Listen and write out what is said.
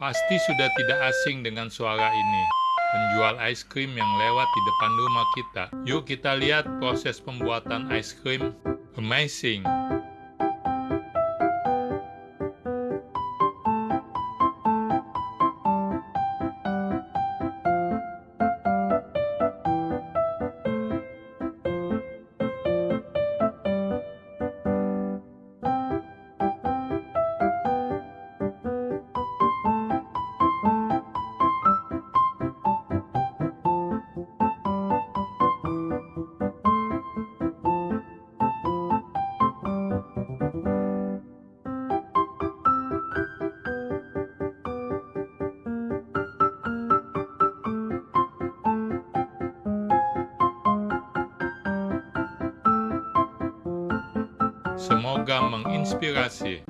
Pasti sudah tidak asing dengan suara ini. Penjual es krim yang lewat di depan rumah kita. Yuk kita lihat proses pembuatan es krim. Amazing! Semoga menginspirasi.